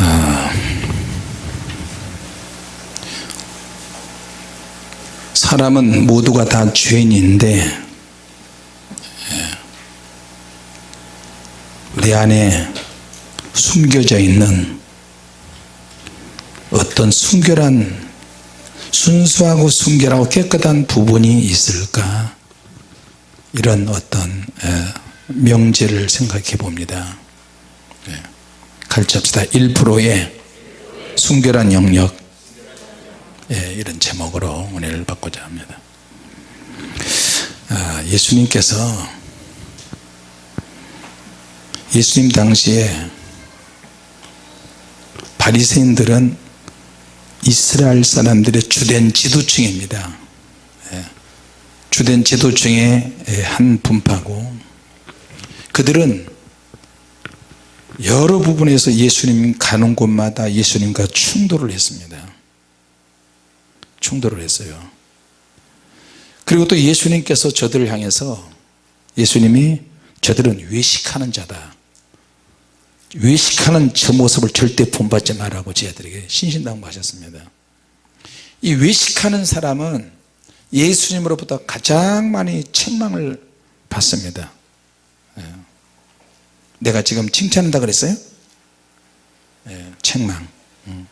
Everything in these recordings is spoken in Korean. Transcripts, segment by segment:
아, 사람은 모두가 다 죄인인데 예, 내 안에 숨겨져 있는 어떤 순결한 순수하고 순결하고 깨끗한 부분이 있을까? 이런 어떤 예, 명제를 생각해 봅니다. 예, 갈치합시다. 1%의 순결한 영역. 예, 이런 제목으로 은혜를 받고자 합니다. 아, 예수님께서 예수님 당시에 바리새인들은 이스라엘 사람들의 주된 지도층입니다. 예, 주된 지도층의 한 분파고 그들은 여러 부분에서 예수님 가는 곳마다 예수님과 충돌을 했습니다. 충돌을 했어요. 그리고 또 예수님께서 저들을 향해서 예수님이 저들은 외식하는 자다. 외식하는 저 모습을 절대 본받지 말라고 저희들에게 신신당부하셨습니다. 이 외식하는 사람은 예수님으로부터 가장 많이 책망을 받습니다. 예. 내가 지금 칭찬한다 그랬어요? 예, 책망 음.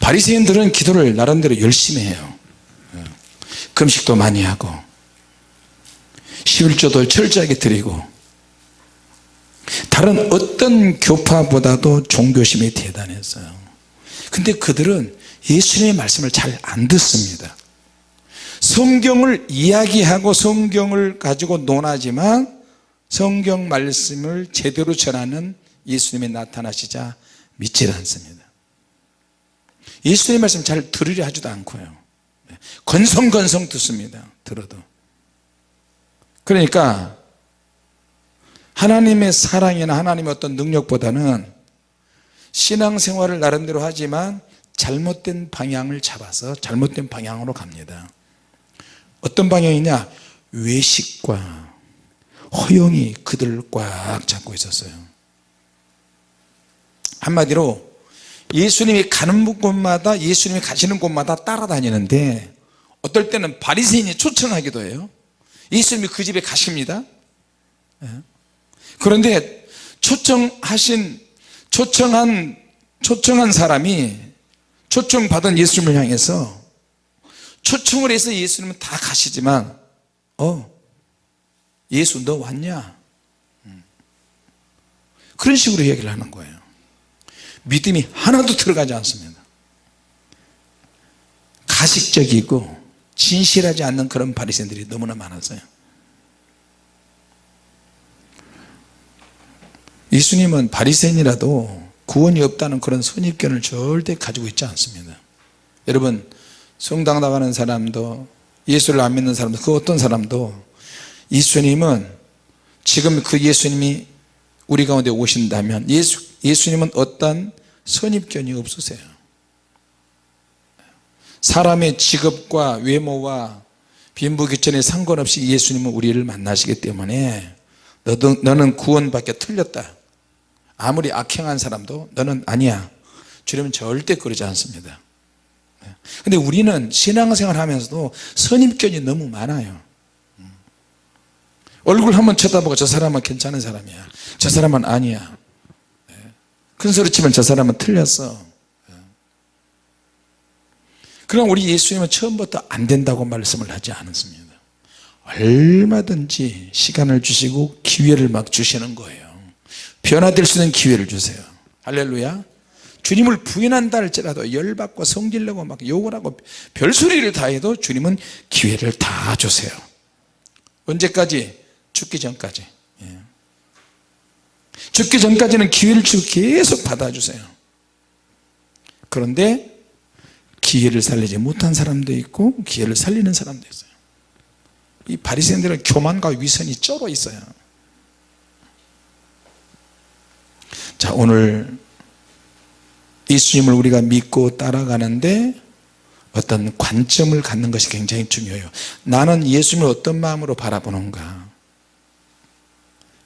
바리새인들은 기도를 나름대로 열심히 해요 예. 금식도 많이 하고 11조도 철저하게 드리고 다른 어떤 교파보다도 종교심이 대단했어요 근데 그들은 예수님의 말씀을 잘 안 듣습니다 성경을 이야기하고 성경을 가지고 논하지만 성경 말씀을 제대로 전하는 예수님이 나타나시자 믿질 않습니다. 예수님의 말씀 잘 들으려 하지도 않고요. 건성건성 듣습니다. 들어도. 그러니까 하나님의 사랑이나 하나님의 어떤 능력보다는 신앙생활을 나름대로 하지만 잘못된 방향을 잡아서 잘못된 방향으로 갑니다. 어떤 방향이냐? 외식과 허영이 그들을 꽉 잡고 있었어요. 한마디로 예수님이 가는 곳마다 예수님이 가시는 곳마다 따라다니는데 어떨 때는 바리새인이 초청하기도 해요. 예수님이 그 집에 가십니다. 예. 그런데 초청하신 초청한 초청한 사람이 초청받은 예수님을 향해서 초청을 해서 예수님은 다 가시지만 어 예수 너 왔냐? 음. 그런 식으로 얘기를 하는 거예요. 믿음이 하나도 들어가지 않습니다. 가식적이고 진실하지 않는 그런 바리새인들이 너무나 많았어요. 예수님은 바리새인이라도 구원이 없다는 그런 선입견을 절대 가지고 있지 않습니다. 여러분 성당 나가는 사람도 예수를 안 믿는 사람도 그 어떤 사람도 예수님은 지금 그 예수님이 우리 가운데 오신다면 예수, 예수님은 어떤 선입견이 없으세요. 사람의 직업과 외모와 빈부귀천에 상관없이 예수님은 우리를 만나시기 때문에 너도, 너는 구원밖에 틀렸다. 아무리 악행한 사람도 너는 아니야. 주님은 절대 그러지 않습니다. 근데 우리는 신앙생활 하면서도 선입견이 너무 많아요 얼굴 한번 쳐다보고 저 사람은 괜찮은 사람이야. 저 사람은 아니야. 큰 소리 치면 저 사람은 틀렸어. 그럼 우리 예수님은 처음부터 안 된다고 말씀을 하지 않았습니다. 얼마든지 시간을 주시고 기회를 막 주시는 거예요. 변화될 수 있는 기회를 주세요. 할렐루야. 주님을 부인한다 할지라도 열받고 성질내고 막 욕을 하고 별소리를 다 해도 주님은 기회를 다 주세요. 언제까지? 죽기 전까지. 예. 죽기 전까지는 기회를 주고 계속 받아주세요. 그런데 기회를 살리지 못한 사람도 있고 기회를 살리는 사람도 있어요. 이 바리새인들은 교만과 위선이 쩔어 있어요. 자 오늘 예수님을 우리가 믿고 따라가는데 어떤 관점을 갖는 것이 굉장히 중요해요. 나는 예수님을 어떤 마음으로 바라보는가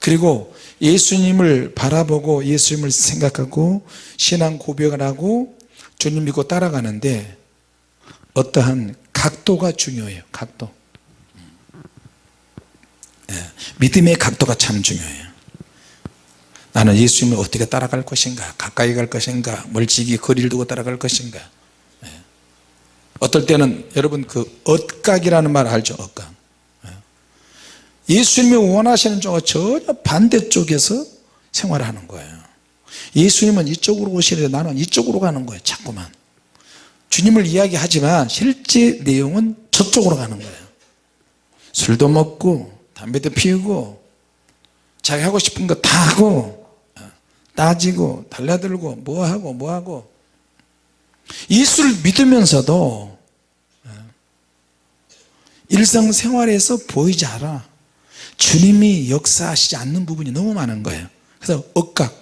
그리고 예수님을 바라보고 예수님을 생각하고 신앙 고백을 하고 주님 믿고 따라가는데 어떠한 각도가 중요해요 각도 예, 믿음의 각도가 참 중요해요 나는 예수님을 어떻게 따라갈 것인가 가까이 갈 것인가 멀찍이 거리를 두고 따라갈 것인가 예. 어떨 때는 여러분 그 엇각이라는 말 알죠 엇각 예. 예수님이 원하시는 쪽과 전혀 반대쪽에서 생활하는 거예요. 예수님은 이쪽으로 오시는데 나는 이쪽으로 가는 거예요 자꾸만. 주님을 이야기하지만 실제 내용은 저쪽으로 가는 거예요. 술도 먹고 담배도 피우고 자기 하고 싶은 거 다 하고 따지고 달라들고 뭐하고 뭐하고. 예수를 믿으면서도 일상생활에서 보이지 않아 주님이 역사하시지 않는 부분이 너무 많은 거예요. 그래서 엇각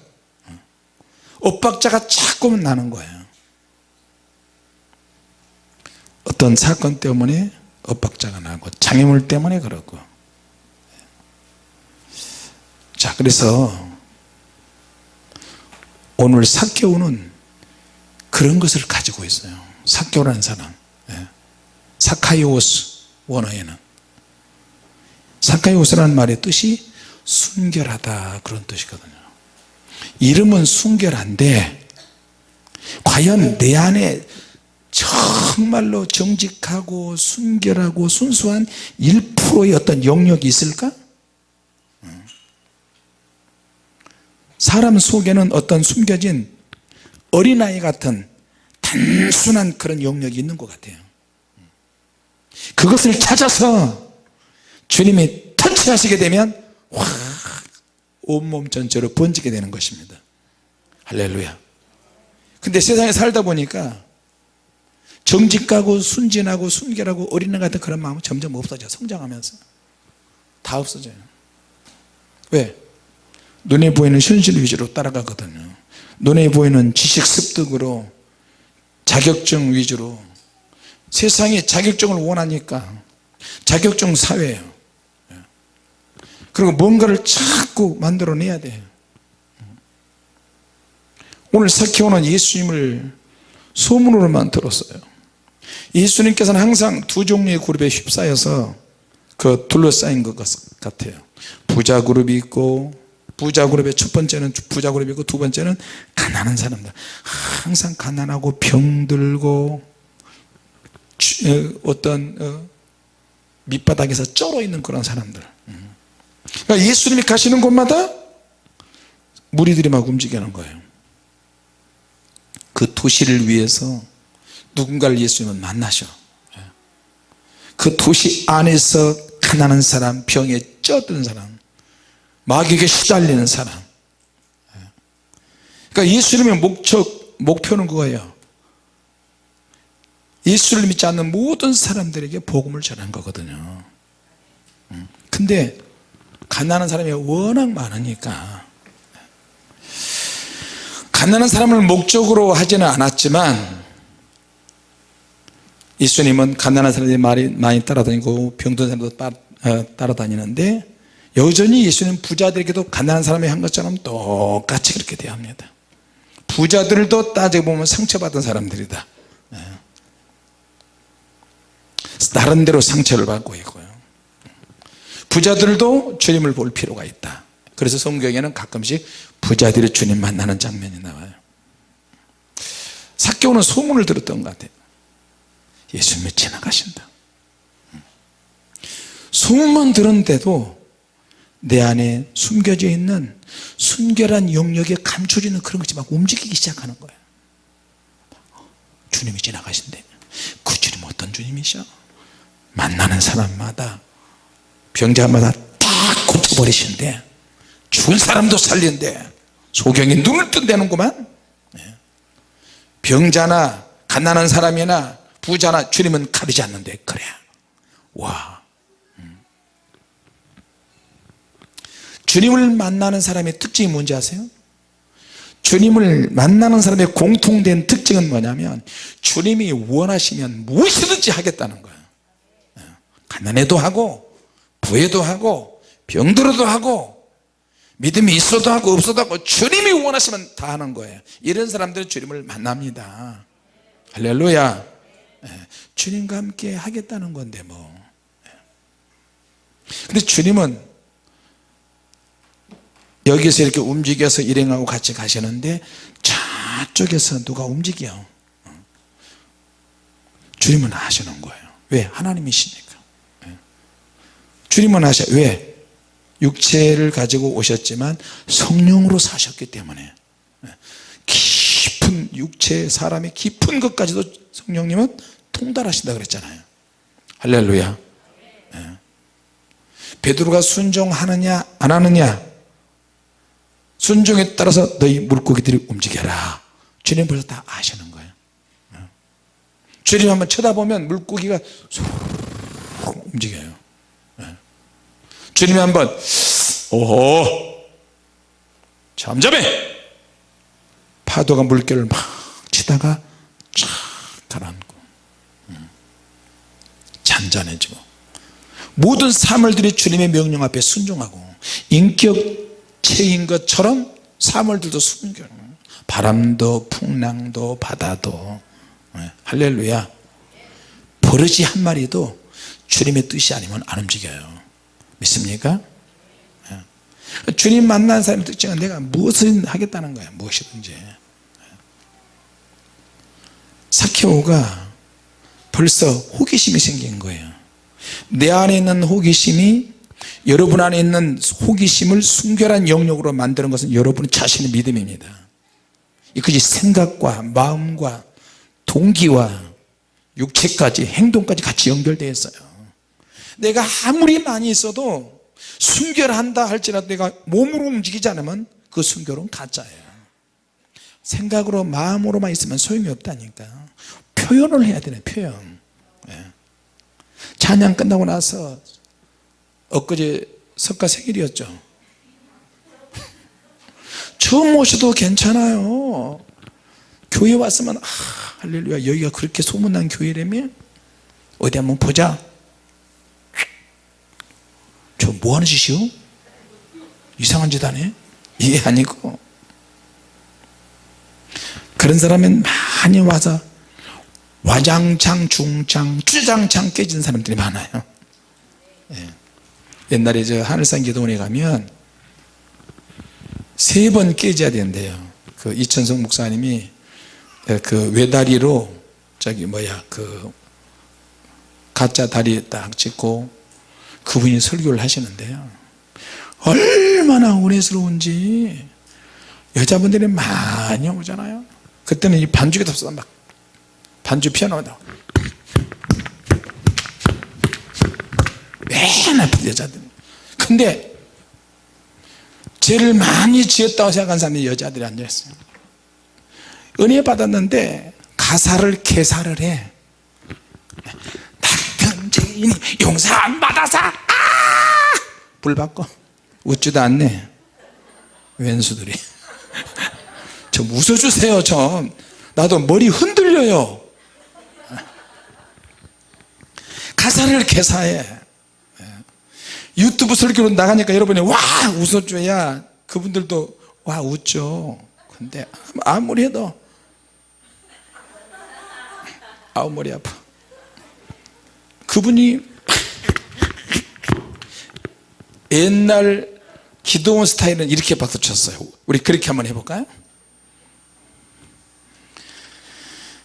엇박자가 자꾸 나는 거예요. 어떤 사건 때문에 엇박자가 나고 장애물 때문에 그렇고. 자 그래서 오늘 사개오는 그런 것을 가지고 있어요. 사개오라는 사람. 예. 사카이오스 원어에는 사카이오스라는 말의 뜻이 순결하다 그런 뜻이거든요 이름은 순결한데 과연 내 안에 정말로 정직하고 순결하고 순수한 1%의 어떤 영역이 있을까? 사람 속에는 어떤 숨겨진 어린아이 같은 단순한 그런 영역이 있는 것 같아요 그것을 찾아서 주님이 터치하시게 되면 확 온몸 전체로 번지게 되는 것입니다. 할렐루야. 근데 세상에 살다 보니까 정직하고 순진하고 순결하고 어린애 같은 그런 마음은 점점 없어져 성장하면서. 다 없어져요. 왜? 눈에 보이는 현실 위주로 따라가거든요. 눈에 보이는 지식 습득으로 자격증 위주로. 세상이 자격증을 원하니까 자격증 사회예요 그리고 뭔가를 자꾸 만들어내야 돼요 오늘 사키오는 예수님을 소문으로만 들었어요. 예수님께서는 항상 두 종류의 그룹에 휩싸여서 그 둘러싸인 것 같아요. 부자 그룹이 있고 부자 그룹의 첫 번째는 부자 그룹이고 두 번째는 가난한 사람들. 항상 가난하고 병들고 어떤 어, 밑바닥에서 쩔어 있는 그런 사람들 그러니까 예수님이 가시는 곳마다 무리들이 막 움직이는 거예요. 그 도시를 위해서 누군가를 예수님은 만나셔. 그 도시 안에서 가난한 사람 병에 쪄든 사람 마귀에게 시달리는 사람. 그러니까 예수님의 목적 목표는 그거예요. 예수를 믿지 않는 모든 사람들에게 복음을 전한 거거든요. 근데 가난한 사람이 워낙 많으니까. 가난한 사람을 목적으로 하지는 않았지만 예수님은 가난한 사람들이 많이, 많이 따라다니고 병든 사람도 따, 어, 따라다니는데 여전히 예수님 부자들에게도 가난한 사람이 한 것처럼 똑같이 그렇게 대합니다. 부자들도 따지고 보면 상처받은 사람들이다. 네. 나름대로 상처를 받고 있고요 부자들도 주님을 볼 필요가 있다. 그래서 성경에는 가끔씩 부자들이 주님 만나는 장면이 나와요. 사개오는 소문을 들었던 것 같아요. 예수님이 지나가신다. 소문만 들었는데도 내 안에 숨겨져 있는 순결한 영역에 감춰지는 그런 것이 막 움직이기 시작하는 거예요. 주님이 지나가신대. 그 주님 어떤 주님이셔? 만나는 사람마다 병자마다 딱 고쳐버리신대 죽은 사람도 살린대 소경이 눈을 뜬다는구만. 네. 병자나 가난한 사람이나 부자나 주님은 가리지 않는데 그래. 와. 주님을 만나는 사람의 특징이 뭔지 아세요? 주님을 만나는 사람의 공통된 특징은 뭐냐면 주님이 원하시면 무엇이든지 하겠다는 거예요. 가난해도 하고 부해도 하고 병들어도 하고 믿음이 있어도 하고 없어도 하고 주님이 원하시면 다 하는 거예요. 이런 사람들은 주님을 만납니다. 할렐루야. 예, 주님과 함께 하겠다는 건데 뭐. 예. 근데 주님은 여기서 이렇게 움직여서 일행하고 같이 가시는데 저쪽에서 누가 움직여? 주님은 아시는 거예요. 왜? 하나님이시니까. 예. 주님은 아셔 왜? 육체를 가지고 오셨지만 성령으로 사셨기 때문에 예. 깊은 육체 사람의 깊은 것까지도 성령님은 통달하신다 그랬잖아요 할렐루야 예. 베드로가 순종하느냐 안 하느냐 순종에 따라서 너희 물고기들이 움직여라 주님 벌써 다 아시는 거예요 예. 주님 한번 쳐다보면 물고기가 쏙 움직여요 예. 주님이 한번 오호 잠잠해. 파도가 물결을 막 치다가 쫙 가라앉고 음. 잔잔해지고. 모든 사물들이 주님의 명령 앞에 순종하고 인격체인 것처럼 사물들도 순종 바람도 풍랑도 바다도. 예, 할렐루야. 버릇이 한 마리도 주님의 뜻이 아니면 안 움직여요 믿습니까? 예. 주님 만난 사람의 특징은 내가 무엇을 하겠다는 거야? 무엇이든지. 사케오가 벌써 호기심이 생긴 거예요. 내 안에 있는 호기심이 여러분 안에 있는 호기심을 순결한 영역으로 만드는 것은 여러분 자신의 믿음입니다. 그것이 생각과 마음과 동기와 육체까지 행동까지 같이 연결되어 있어요 내가 아무리 많이 있어도 순결한다 할지라도 내가 몸으로 움직이지 않으면 그 순결은 가짜예요. 생각으로 마음으로만 있으면 소용이 없다니까. 표현을 해야 되네 표현. 예. 찬양 끝나고 나서 엊그제 석가 생일이었죠. 처음 오셔도 괜찮아요. 교회 왔으면 아, 할렐루야 여기가 그렇게 소문난 교회라며 어디 한번 보자 저 뭐하는 짓이요? 이상한 짓 하네 이게 아니고 그런 사람은 많이 와서 와장창 중창 주장창 깨진 사람들이 많아요 예. 옛날에 저 하늘산 기도원에 가면 세 번 깨져야 된대요 그 이천성 목사님이 그 외다리로 저기 뭐야 그 가짜 다리 딱 찍고 그분이 설교를 하시는데요. 얼마나 은혜스러운지. 여자분들이 많이 오잖아요. 그때는 이 반주기도 없어 막 반주 피아노다. 맨 앞에 여자들. 근데 죄를 많이 지었다고 생각한 사람이 여자들이 앉아있어요. 은혜 받았는데 가사를 개사를 해 낙한 죄인이 용서 안 받아서. 아! 불 받고 웃지도 않네. 왼수들이. 좀 웃어주세요 좀 나도 머리 흔들려요. 가사를 개사해. 유튜브 설교로 나가니까 여러분이 와! 웃어줘야 그분들도 와 웃죠. 근데 아무리 해도 아우 머리 아파 그분이 옛날 기도원 스타일은 이렇게 박수 쳤어요. 우리 그렇게 한번 해볼까요?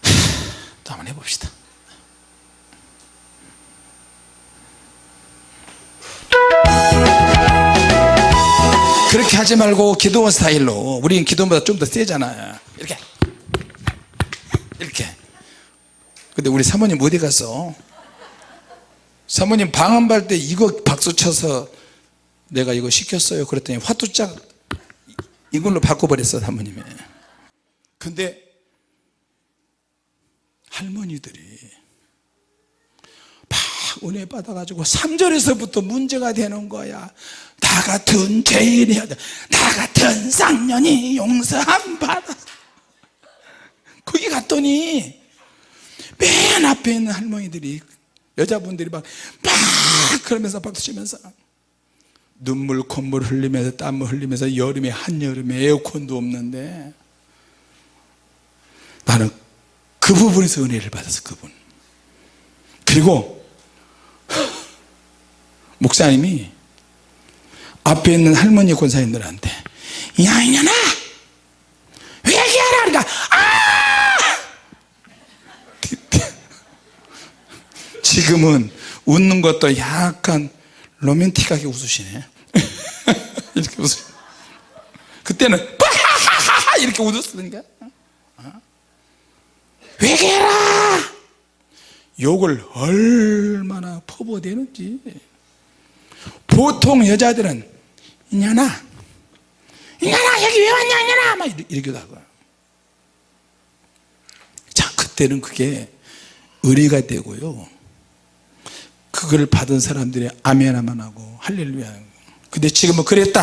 또 한번 해봅시다. 그렇게 하지 말고 기도원 스타일로. 우리는 기도원보다 좀 더 세잖아요. 이렇게. 이렇게. 근데 우리 사모님 어디 갔어 사모님 방언발 때 이거 박수 쳐서 내가 이거 시켰어요. 그랬더니 화투짝 이걸로 바꿔버렸어 사모님이. 근데 할머니들이 막 은혜 받아가지고 3절에서부터 문제가 되는 거야. 나 같은 죄인이야 나 같은 쌍년이 용서 안 받아. 거기 갔더니 맨 앞에 있는 할머니들이 여자분들이 막, 막 그러면서 박수 치면서 눈물 콧물 흘리면서 땀을 흘리면서 여름에 한여름에 에어컨도 없는데 나는 그 부분에서 은혜를 받았어 그분. 그리고 목사님이 앞에 있는 할머니 권사님들한테 야 이년아 회개하라 그러니까 아 지금은 웃는 것도 약간 로맨틱하게 웃으시네. 이렇게 웃으 그때는 이렇게 웃었으니까. 회개해라! 욕을 얼마나 퍼부어대는지. 보통 여자들은 이년아 이년아 여기 왜 왔냐 이년아! 막 이러기도 하고 자 그때는 그게 의리가 되고요 그걸 받은 사람들이 아멘하만 하고 할렐루야 근데 지금은 그랬다.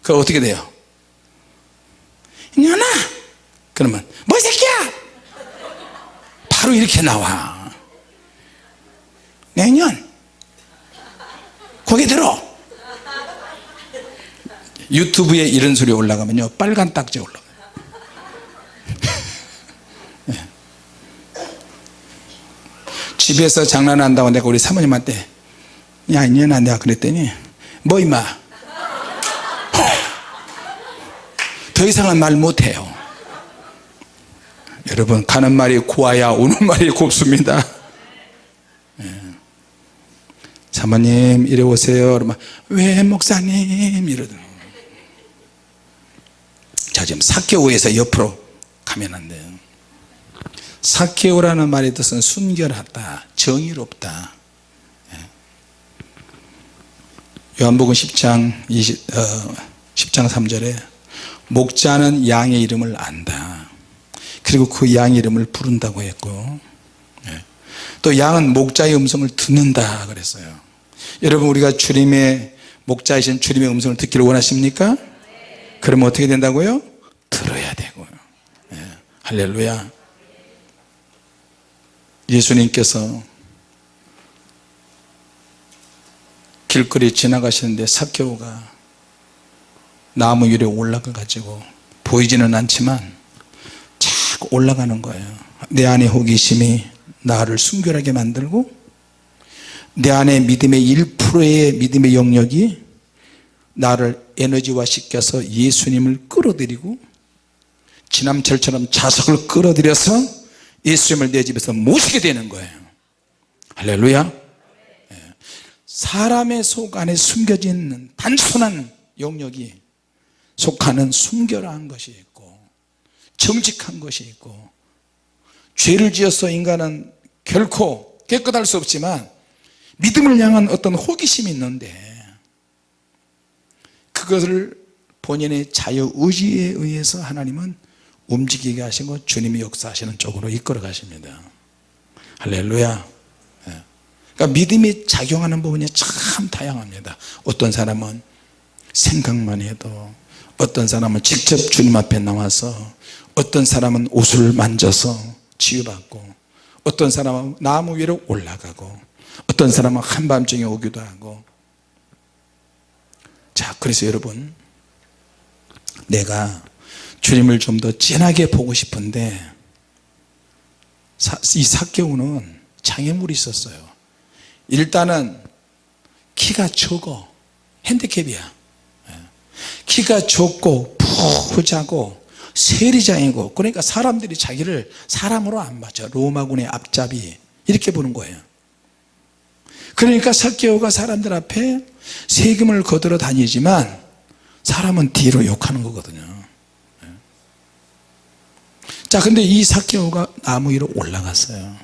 그 어떻게 돼요? 이년아! 그러면 뭐 새끼야! 바로 이렇게 나와. 내년. 고개 들어. 유튜브에 이런 소리 올라가면요. 빨간 딱지 올라가요 예. 집에서 장난한다고 내가 우리 사모님한테 야 이년아 내가 그랬더니 뭐 임마? 더 이상은 말 못해요. 여러분 가는 말이 고와야 오는 말이 곱습니다. 예. 사모님 이리 오세요. 왜 목사님? 이러더라고요. 자 지금 사케오에서 옆으로 가면 안 돼요 사케오라는 말의 뜻은 순결하다 정의롭다 예. 요한복음 10장 20, 어, 10장 3절에 목자는 양의 이름을 안다 그리고 그 양의 이름을 부른다고 했고 예. 또 양은 목자의 음성을 듣는다 그랬어요 여러분 우리가 주님의 목자이신 주님의 음성을 듣기를 원하십니까? 그러면 어떻게 된다고요? 들어야 되고요 예. 할렐루야 예수님께서 길거리 지나가시는데 사케오가 나무 위에 올라가 가지고 보이지는 않지만 자꾸 올라가는 거예요. 내 안에 호기심이 나를 순결하게 만들고 내 안에 믿음의 1%의 믿음의 영역이 나를 에너지화 시켜서 예수님을 끌어들이고 지남철처럼 자석을 끌어들여서 예수님을 내 집에서 모시게 되는 거예요 할렐루야 예. 사람의 속 안에 숨겨진 단순한 영역이 속하는 순결한 것이 있고 정직한 것이 있고 죄를 지어서 인간은 결코 깨끗할 수 없지만 믿음을 향한 어떤 호기심이 있는데 그것을 본인의 자유의지에 의해서 하나님은 움직이게 하시고 주님이 역사하시는 쪽으로 이끌어 가십니다. 할렐루야. 예. 그러니까 믿음이 작용하는 부분이 참 다양합니다. 어떤 사람은 생각만 해도 어떤 사람은 직접 주님 앞에 나와서 어떤 사람은 옷을 만져서 치유받고 어떤 사람은 나무 위로 올라가고 어떤 사람은 한밤중에 오기도 하고. 자 그래서 여러분 내가 주님을 좀 더 진하게 보고 싶은데 이 사개오는 장애물이 있었어요. 일단은 키가 적어. 핸디캡이야. 키가 좁고 푸자고 세리장이고 그러니까 사람들이 자기를 사람으로 안 맞아 로마군의 앞잡이. 이렇게 보는 거예요. 그러니까 사개오가 사람들 앞에 세금을 거들어 다니지만 사람은 뒤로 욕하는 거거든요 자 근데 이 사개오가 나무 위로 올라갔어요.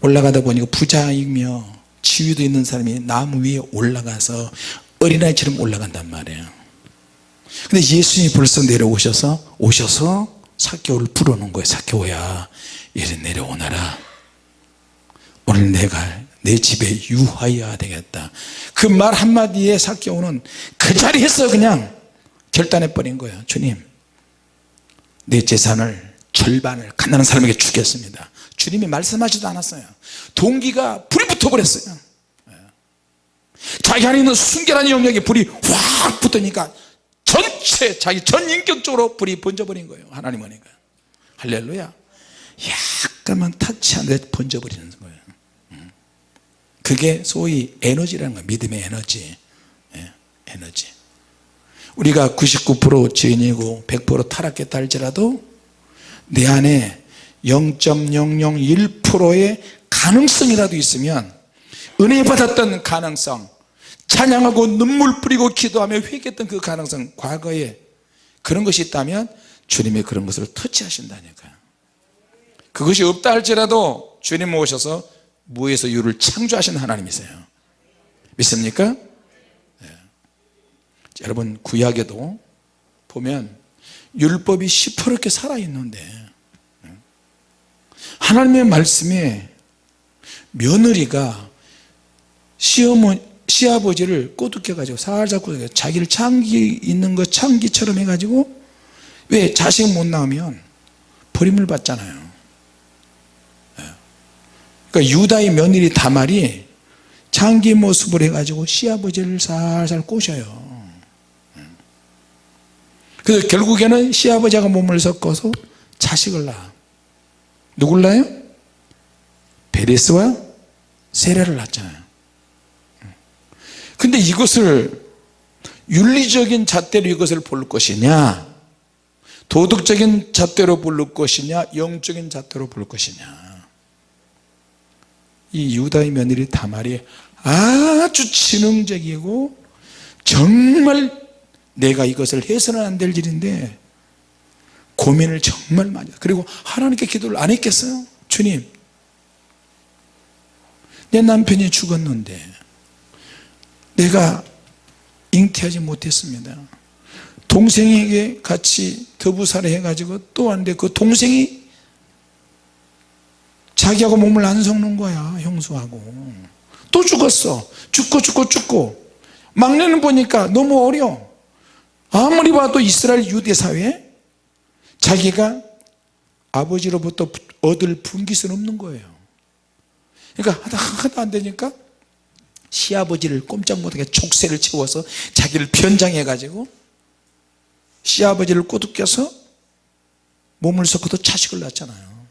올라가다 보니까 부자이며 지위도 있는 사람이 나무 위에 올라가서 어린아이처럼 올라간단 말이에요. 근데 예수님이 벌써 내려오셔서 오셔서 사개오를 불어놓은 거예요. 사개오야 이리 내려오너라. 오늘 내가 내 집에 유하여야 되겠다. 그 말 한마디에 사개오는 그 자리에서 그냥 결단해 버린 거예요. 주님 내 재산을 절반을 가난한 사람에게 주겠습니다. 주님이 말씀하지도 않았어요. 동기가 불이 붙어 버렸어요. 자기 안에 있는 순결한 영역에 불이 확 붙으니까 전체 자기 전 인격적으로 불이 번져버린 거예요. 하나님 하니까 할렐루야. 약간만 타치한데 번져버리는 거예요. 음. 그게 소위 에너지라는 거예요. 믿음의 에너지. 예, 에너지 우리가 99% 죄인이고 100% 타락했다 할지라도 내 안에 0.001%의 가능성이라도 있으면 은혜 받았던 가능성 찬양하고 눈물 뿌리고 기도하며 회개했던 그 가능성 과거에 그런 것이 있다면 주님의 그런 것을 터치하신다니까요 그것이 없다 할지라도 주님 모셔서 무에서 유를 창조하신 하나님이세요 믿습니까? 네. 여러분 구약에도 보면 율법이 시퍼렇게 살아있는데 네. 하나님의 말씀에 며느리가 시어머 시아버지를 꼬드겨 가지고 살살 꼬드겨 자기를 창기 있는 것 창기처럼 해가지고 왜 자식 못 낳으면 버림을 받잖아요 그러니까 유다의 며느리 다말이 창기 모습을 해가지고 시아버지를 살살 꼬셔요 그래서 결국에는 시아버지가 몸을 섞어서 자식을 낳아. 누굴 낳아요? 베레스와 세례를 낳잖아요. 근데 이것을 윤리적인 잣대로 이것을 볼 것이냐 도덕적인 잣대로 볼 것이냐 영적인 잣대로 볼 것이냐. 이 유다의 며느리 다말이 아주 지능적이고 정말 내가 이것을 해서는 안 될 일인데 고민을 정말 많이 그리고 하나님께 기도를 안 했겠어요? 주님 내 남편이 죽었는데 내가 잉태하지 못했습니다. 동생에게 같이 더부살해 해가지고 또 왔는데 그 동생이 자기하고 몸을 안 섞는 거야 형수하고. 또 죽었어. 죽고 죽고 죽고. 막내는 보니까 너무 어려 아무리 봐도 이스라엘 유대 사회에 자기가 아버지로부터 얻을 분깃은 없는 거예요. 그러니까 하다 하다 안 되니까 시아버지를 꼼짝 못하게 족쇄를 채워서 자기를 변장해 가지고 시아버지를 꼬드겨서 몸을 섞어도 자식을 낳잖아요.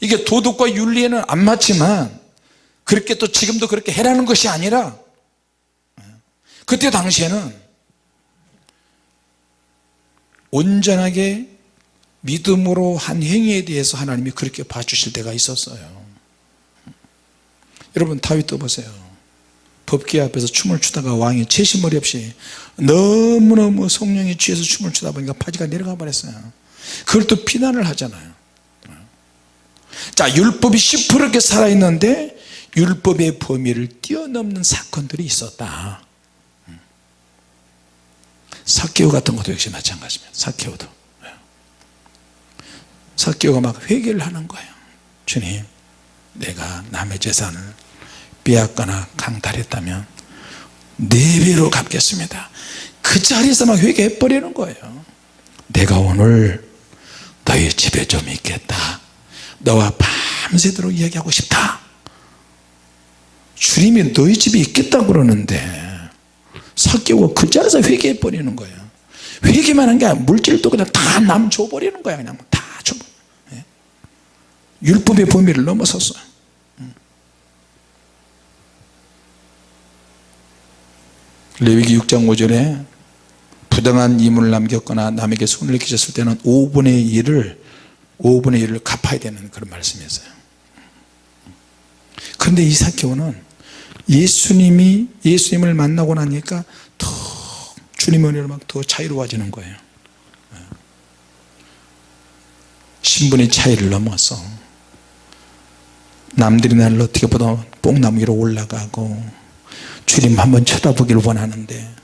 이게 도덕과 윤리에는 안 맞지만 그렇게 또 지금도 그렇게 해라는 것이 아니라 그때 당시에는 온전하게 믿음으로 한 행위에 대해서 하나님이 그렇게 봐주실 때가 있었어요. 여러분 다윗도 보세요. 법궤 앞에서 춤을 추다가 왕이 채심머리 없이 너무너무 성령이 취해서 춤을 추다 보니까 바지가 내려가 버렸어요. 그걸 또 비난을 하잖아요. 자 율법이 시퍼렇게 살아있는데 율법의 범위를 뛰어넘는 사건들이 있었다 사케오 같은 것도 역시 마찬가지입니다. 사케오도. 사케오가 막 회개를 하는 거예요. 주님 내가 남의 재산을 빼앗거나 강탈했다면 네 배로 갚겠습니다. 그 자리에서 막 회개해 버리는 거예요. 내가 오늘 너희 집에 좀 있겠다. 너와 밤새도록 이야기하고 싶다. 주님이 너희 집에 있겠다 그러는데 사개고 그 자리에서 회개해 버리는 거예요. 회개만 한 게 아니라 물질도 그냥 다 남 줘버리는 거야 그냥. 다 줘. 예? 율법의 범위를 넘어섰어. 레위기 6장 5절에 부당한 임을 남겼거나 남에게 손을 끼쳤을 때는 5분의 1을 5분의 1을 갚아야 되는 그런 말씀이었어요. 그런데 이 사케오는 예수님이 예수님을 만나고 나니까 더 주님의 은혜로 막 더 자유로워지는 거예요. 신분의 차이를 넘어서 남들이 나를 어떻게 보다 뽕나무 위로 올라가고 주님 한번 쳐다보기를 원하는데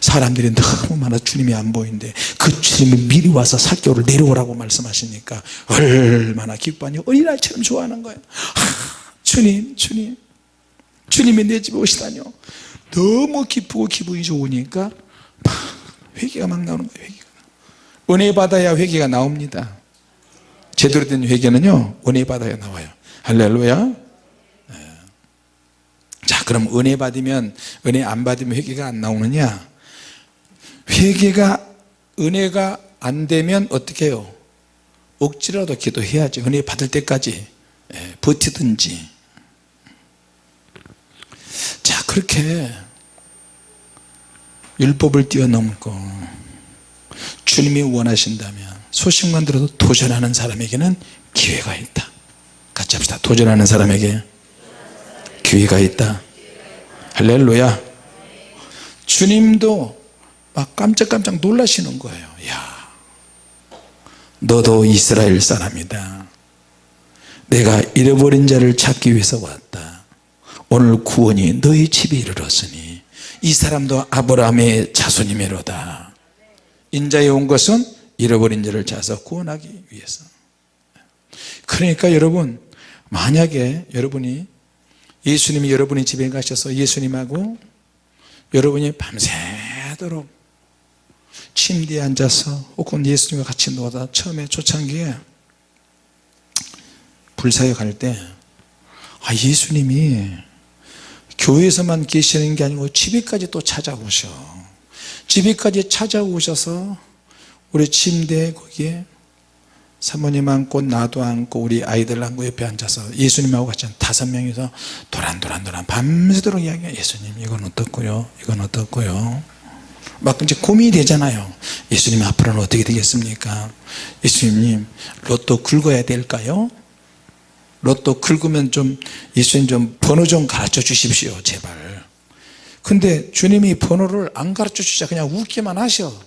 사람들이 너무 많아 주님이 안 보이는데 그 주님이 미리 와서 사교를 내려오라고 말씀하시니까 얼마나 기뻐하니 어린아이처럼 좋아하는 거예요. 아, 주님 주님 주님이 내 집에 오시다뇨 너무 기쁘고 기분이 좋으니까 회개가 막 나오는 거예요 회개가. 은혜 받아야 회개가 나옵니다. 제대로 된 회개는요 은혜 받아야 나와요. 할렐루야. 네. 자 그럼 은혜 받으면 은혜 안 받으면 회개가 안 나오느냐? 회개가 은혜가 안 되면 어떻게 해요? 억지라도 기도해야지. 은혜 받을 때까지 예, 버티든지 자 그렇게 율법을 뛰어넘고 주님이 원하신다면 소식만 들어도 도전하는 사람에게는 기회가 있다. 같이 합시다. 도전하는 사람에게 기회가 있다. 할렐루야. 주님도 막 깜짝깜짝 놀라시는 거예요. 야 너도 이스라엘 사람이다. 내가 잃어버린 자를 찾기 위해서 왔다 오늘 구원이 너희 집에 이르렀으니 이 사람도 아브라함의 자손이메로다. 인자에 온 것은 잃어버린 자를 찾아서 구원하기 위해서. 그러니까 여러분 만약에 여러분이 예수님이 여러분의 집에 가셔서 예수님하고 여러분이 밤새도록 침대에 앉아서 혹은 예수님과 같이 놀다 처음에 초창기에 불사역 할때 아, 예수님이 교회에서만 계시는 게 아니고 집에까지 또 찾아오셔. 집에까지 찾아오셔서 우리 침대 거기에 사모님 앉고 나도 앉고 우리 아이들 앉고 옆에 앉아서 예수님하고 같이 다섯 명이서 도란도란도란 밤새도록 이야기해 예수님 이건 어떻고요? 이건 어떻고요? 막 이제 고민이 되잖아요. 예수님 앞으로는 어떻게 되겠습니까? 예수님 로또 긁어야 될까요 로또 긁으면 좀 예수님 좀 번호 좀 가르쳐 주십시오 제발. 근데 주님이 번호를 안 가르쳐 주자 그냥 웃기만 하셔.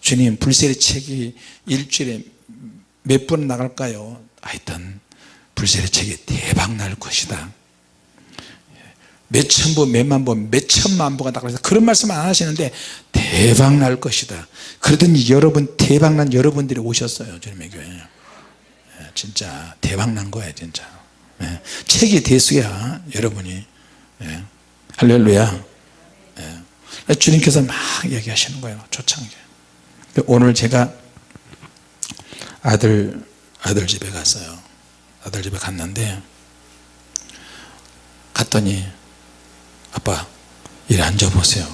주님 불세리 책이 일주일에 몇 번 나갈까요? 하여튼 불세리 책이 대박 날 것이다. 몇천 부 몇만 부 몇천만 부가 나가서 그런 말씀 안 하시는데 대박 날 것이다. 그러더니 여러분 대박 난 여러분들이 오셨어요 주님의 교회 예, 진짜 대박 난 거야 진짜. 예, 책이 대수야 여러분이. 예, 할렐루야. 주님께서 막 얘기하시는 거예요 초창기 오늘 제가 아들 아들 집에 갔어요. 아들 집에 갔는데 갔더니 아빠 이리 앉아보세요.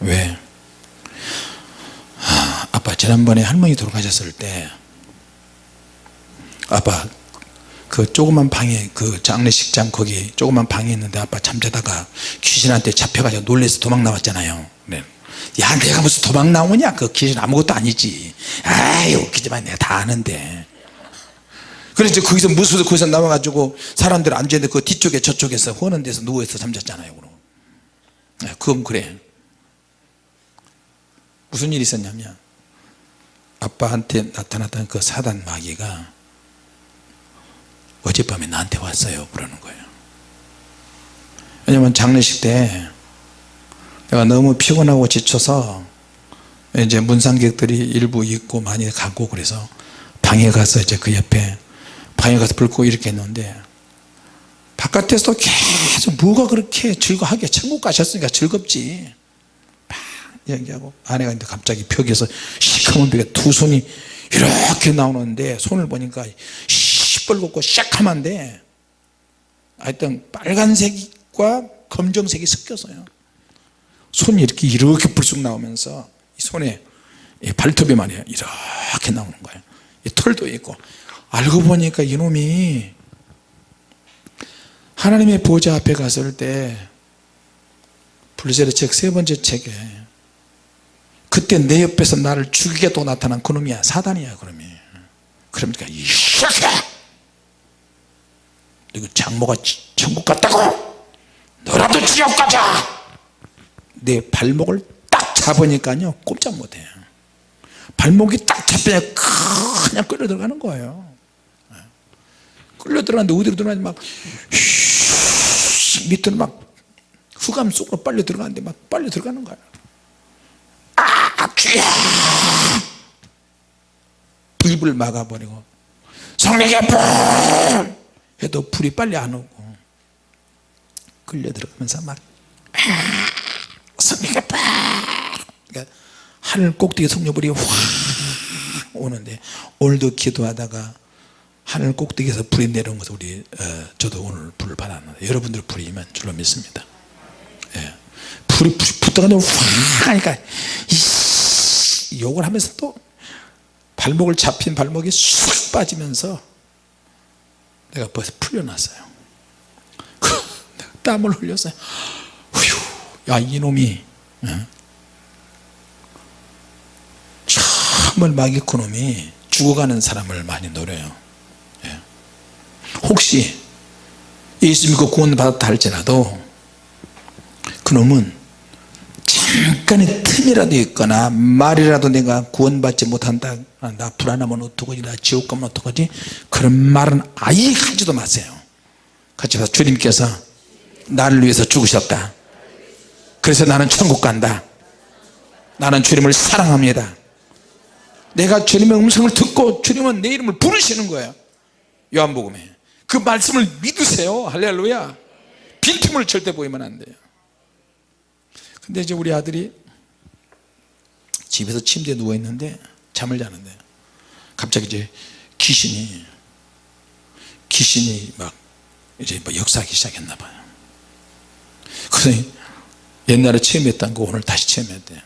왜? 아, 아빠 지난번에 할머니 돌아가셨을 때 아빠 그 조그만 방에 그 장례식장 거기 조그만 방에 있는데 아빠 잠자다가 귀신한테 잡혀가지고 놀래서 도망 나왔잖아요. 네. 야 내가 무슨 도망 나오냐? 그 귀신 아무것도 아니지. 아유 웃기지만 내가 다 아는데. 그래서 거기서 무수도 거기서 나와가지고 사람들 앉아있는데 그 뒤쪽에 저쪽에서 허는 데서 누워있어 잠잤잖아요 그럼. 네, 그건 그래. 무슨 일이 있었냐면 아빠한테 나타났던 그 사단 마귀가 어젯밤에 나한테 왔어요. 그러는 거예요. 왜냐면 장례식 때 내가 너무 피곤하고 지쳐서 이제 문상객들이 일부 있고 많이 가고 그래서 방에 가서 이제 그 옆에 방에 가서 불 끄고 이렇게 했는데 바깥에서도 계속 뭐가 그렇게 즐거하게 천국 가셨으니까 즐겁지. 막 얘기하고 아내가 있는데 갑자기 벽에서 시커먼 벽에 두 손이 이렇게 나오는데 손을 보니까 시뻘겋고 새카만데 하여튼 빨간색과 검정색이 섞여서요. 손이 이렇게 이렇게 불쑥 나오면서 이 손에 발톱이 말이에요. 이렇게 나오는 거예요. 털도 있고. 알고 보니까 이놈이 하나님의 보좌 앞에 갔을 때 불세례 책 세 번째 책에 그때 내 옆에서 나를 죽이게 또 나타난 그놈이야. 사단이야 그놈이. 그러니까 이 새끼 야 이거 장모가 천국 갔다고 너라도 지옥 가자. 내 발목을 딱 잡으니까요 꼼짝 못해요. 발목이 딱 잡히냐 그냥 끌려 들어가는 거예요. 끌려 들어가는데 어디로 들어가는지 막 밑으로 막 흑암 속으로 빨려 들어가는데 막 빨려 들어가는 거예요. 아 죽여 입을 막아버리고 성령의 불 해도 불이 빨리 안 오고 끌려 들어가면서 막 성령의 불 그러니까 하늘 꼭대기 성령불이 확 오는데 오늘도 기도하다가 하늘 꼭대기에서 불이 내려온 것을 우리 어, 저도 오늘 불을 받았는데 여러분들 불이 임한 줄로 믿습니다. 예. 불이 붙어가지고 확 하니까 이 욕을 하면서 또 발목을 잡힌 발목이 쑥 빠지면서 내가 벌써 풀려났어요 내가 땀을 흘렸어요 휴, 야 이놈이 예? 마귀 그놈이 죽어가는 사람을 많이 노려요 예. 혹시 예수 믿고 구원 받았다 할지라도 그놈은 잠깐의 틈이라도 있거나 말이라도 내가 구원받지 못한다. 아, 나 불안하면 어떡하지? 나 지옥 가면 어떡하지? 그런 말은 아예 하지도 마세요. 같이 봐서 주님께서 나를 위해서 죽으셨다. 그래서 나는 천국 간다. 나는 주님을 사랑합니다. 내가 주님의 음성을 듣고 주님은 내 이름을 부르시는 거예요. 요한복음에. 그 말씀을 믿으세요. 할렐루야. 빈틈을 절대 보이면 안 돼요. 근데 이제 우리 아들이 집에서 침대에 누워 있는데 잠을 자는데 갑자기 이제 귀신이 귀신이 막 이제 뭐 역사하기 시작했나 봐요. 그래서 옛날에 체험했던 거 오늘 다시 체험했대요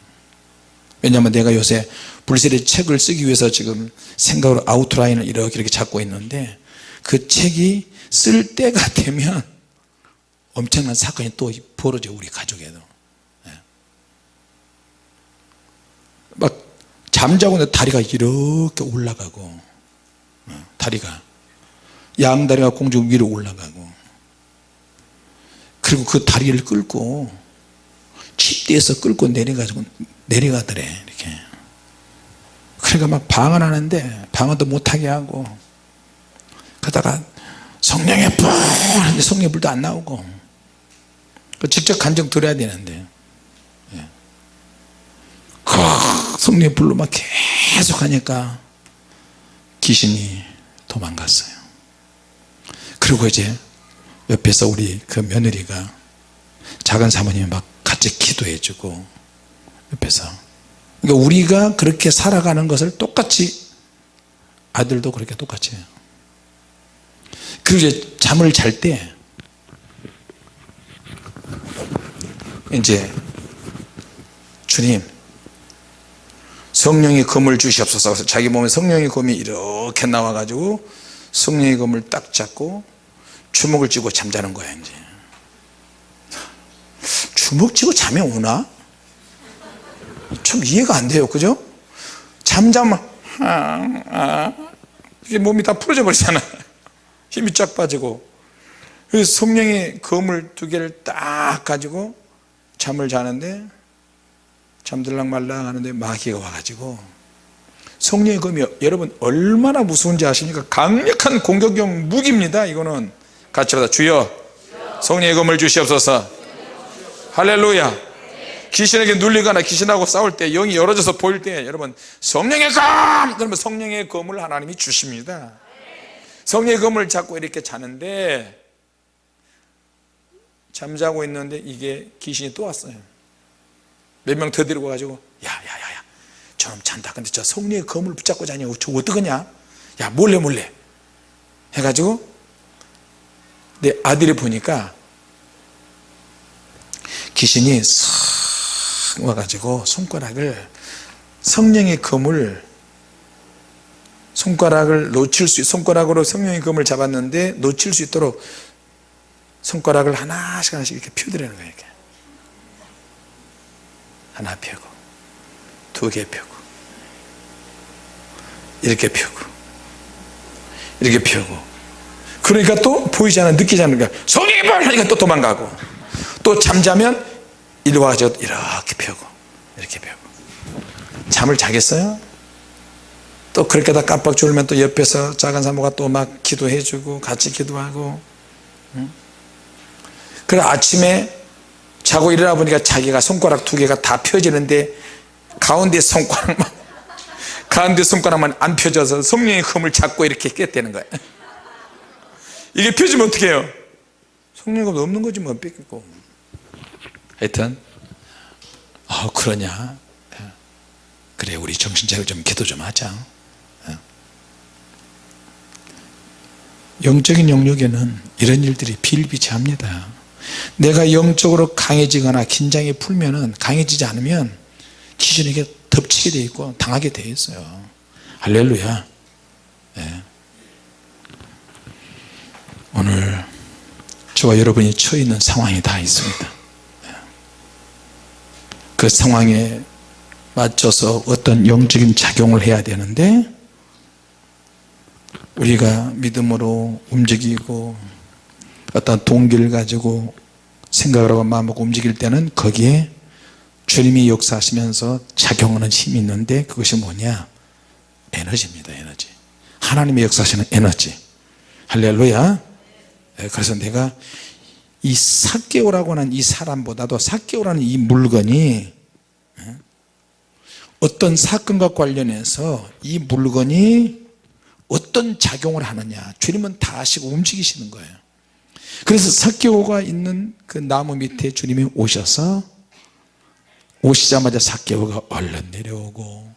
왜냐하면 내가 요새 불세례 책을 쓰기 위해서 지금 생각으로 아우트라인을 이렇게 이렇게 잡고 있는데 그 책이 쓸 때가 되면 엄청난 사건이 또 벌어져 우리 가족에도 예. 막 잠자고 내 다리가 이렇게 올라가고 어, 다리가. 양다리가 공중 위로 올라가고. 그리고 그 다리를 끌고 침대에서 끌고 내려가지고 내려가더래 이렇게. 그러니까 막 방언하는데 방언도 못하게 하고 그러다가 성령의 불! 하는데 성령의 불도 안 나오고 그 직접 간증 들어야 되는데 성령의 불로 막 계속 하니까 귀신이 도망갔어요. 그리고 이제 옆에서 우리 그 며느리가 작은 사모님이 막 같이 기도해 주고 옆에서. 그러니까 우리가 그렇게 살아가는 것을 똑같이 아들도 그렇게 똑같이 해요. 그리고 이제 잠을 잘 때 이제 주님 성령의 검을 주시옵소서. 자기 몸에 성령의 검이 이렇게 나와 가지고 성령의 검을 딱 잡고 주먹을 쥐고 잠자는 거야 이제. 주먹 쥐고 잠이 오나? 참 이해가 안 돼요. 그죠? 잠자면 아, 아, 이게 몸이 다 풀어져 버리잖아. 힘이 쫙 빠지고. 그래서 성령의 검을 두 개를 딱 가지고 잠을 자는데 잠들락 말락 하는데 마귀가 와가지고 성령의 검이 여러분 얼마나 무서운지 아십니까? 강력한 공격용 무기입니다 이거는. 같이 하다. 주여 성령의 검을 주시옵소서. 할렐루야. 귀신에게 눌리거나 귀신하고 싸울 때 영이 열어져서 보일 때 여러분 성령의 검! 그러면 성령의 검을 하나님이 주십니다. 성령의 검을 잡고 이렇게 자는데 잠자고 있는데 이게 귀신이 또 왔어요 몇 명 더 데리고 가지고 야야야야 저놈 잔다. 근데 저 성령의 검을 붙잡고 자냐고 저 어떡하냐? 야 몰래 몰래. 해가지고 내 아들이 보니까 귀신이 싹 와가지고 손가락을 성령의 검을 손가락을 놓칠 수 손가락으로 성령의 검을 잡았는데 놓칠 수 있도록 손가락을 하나씩 하나씩 이렇게 펴드리는 거예요 이렇게. 하나 펴고 두 개 펴고 이렇게 펴고 이렇게 펴고 그러니까 또 보이지 않아 느끼지 성령의 불 하니까 또 도망가고 또 잠자면 이리 와서 이렇게 펴고 이렇게 펴고 잠을 자겠어요? 또 그렇게 다 깜빡 졸면 또 옆에서 작은 사모가 또 막 기도해 주고 같이 기도하고 응? 그래 아침에 자고 일어나 보니까 자기가 손가락 두 개가 다 펴지는데 가운데 손가락만 가운데 손가락만 안 펴져서 성령의 검을 잡고 이렇게 깼다는 거야. 이게 펴지면 어떻게 해요? 성령이 없는 거지 뭐 뺏기고. 하여튼 어 그러냐? 그래 우리 정신차려 좀 기도 좀 하자. 영적인 영역에는 이런 일들이 비일비재합니다 내가 영적으로 강해지거나 긴장이 풀면 은 강해지지 않으면 귀신에게 덮치게 돼 있고 당하게 돼 있어요 할렐루야 예. 오늘 저와 여러분이 처해 있는 상황이 다 있습니다 예. 그 상황에 맞춰서 어떤 영적인 작용을 해야 되는데 우리가 믿음으로 움직이고 어떤 동기를 가지고 생각을 하고 마음먹고 움직일 때는 거기에 주님이 역사하시면서 작용하는 힘이 있는데 그것이 뭐냐? 에너지입니다 에너지. 하나님의 역사하시는 에너지. 할렐루야. 예, 그래서 내가 이 사개오라고 하는 이 사람보다도 사개오라는 이 물건이 예, 어떤 사건과 관련해서 이 물건이 어떤 작용을 하느냐. 주님은 다 아시고 움직이시는 거예요 그래서 사개오가 있는 그 나무 밑에 주님이 오셔서 오시자마자 사개오가 얼른 내려오고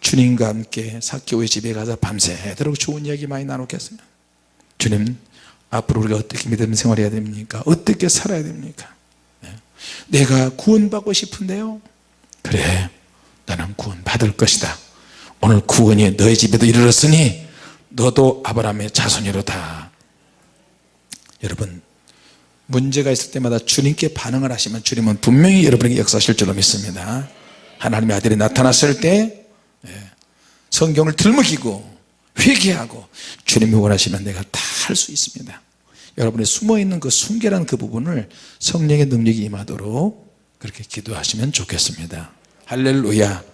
주님과 함께 사개오의 집에 가서 밤새도록 좋은 이야기 많이 나눴겠어요. 주님 앞으로 우리가 어떻게 믿음 생활해야 됩니까? 어떻게 살아야 됩니까? 네. 내가 구원받고 싶은데요. 그래 나는 구원 받을 것이다. 오늘 구원이 너의 집에도 이르렀으니 너도 아브라함의 자손이로다 여러분 문제가 있을 때마다 주님께 반응을 하시면 주님은 분명히 여러분에게 역사하실 줄로 믿습니다. 하나님의 아들이 나타났을 때 예, 성경을 들먹이고 회개하고 주님이 원하시면 내가 다 할 수 있습니다. 여러분의 숨어있는 그 순결한 그 부분을 성령의 능력이 임하도록 그렇게 기도하시면 좋겠습니다. 할렐루야